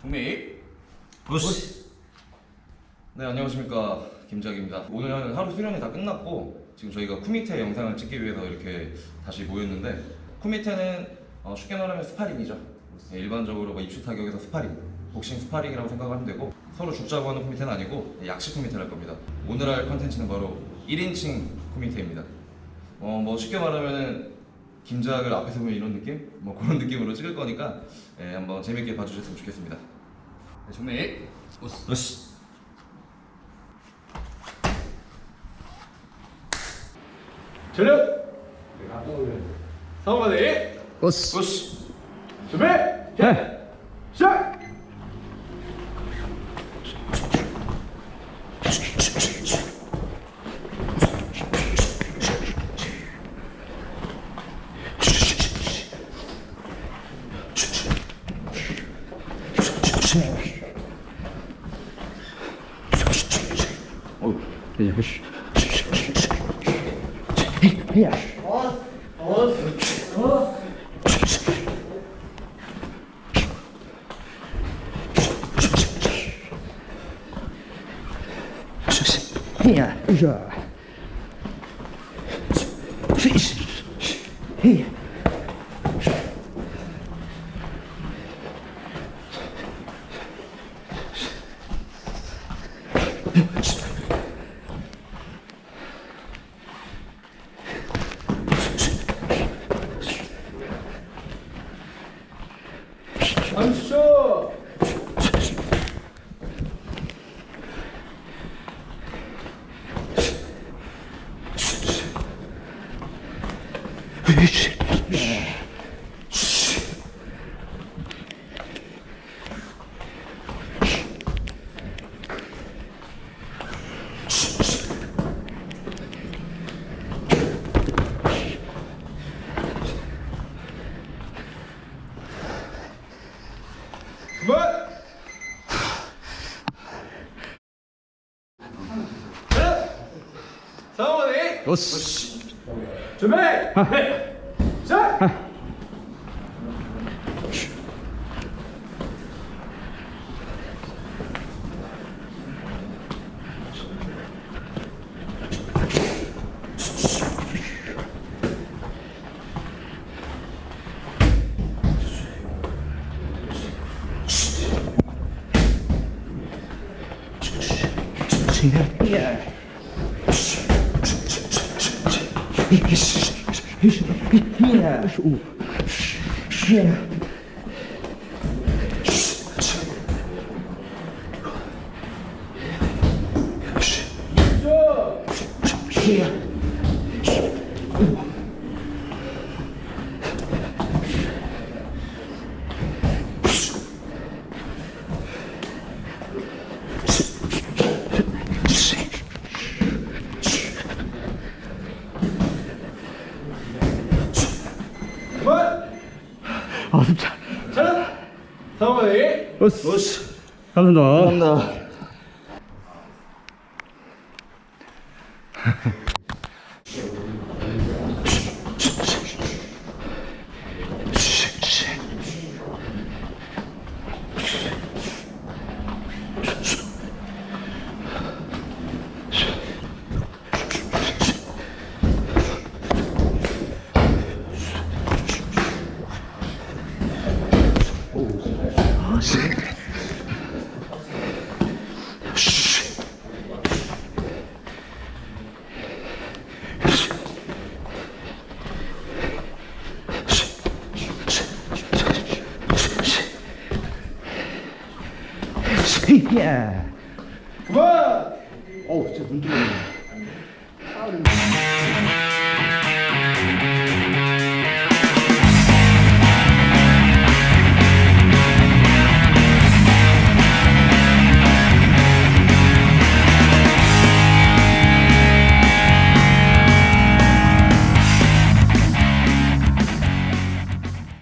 종미. 부스 네 안녕하십니까. 김작입니다. 오늘 하루 수련이 다 끝났고 지금 저희가 쿠미테 영상을 찍기 위해서 이렇게 다시 모였는데 組手는 어, 쉽게 말하면 스파링이죠. 네, 일반적으로 뭐 입식 타격에서 스파링 복싱 스파링이라고 생각하면 되고 서로 죽자고 하는 組手는 아니고 약식 組手를 할 겁니다. 오늘 할 컨텐츠는 바로 1인칭 組手입니다 어, 뭐 쉽게 말하면은 김작을 앞에서 보면 이런 느낌? 뭐 그런 느낌으로 찍을 거니까 예, 한번 재밌게 봐주셨으면 좋겠습니다 네, 종미 우스 우스 전력 상관의 오스 우스 준비 시작 Shh. Ja, hush. Ja, 오 gezien hier, Ja. Ja. Ja. Zo. hier. 아 진짜. 자 상관의 오스. 오스. 감사합니다. 감사합니다 jongens. Yeah. Oh, it's.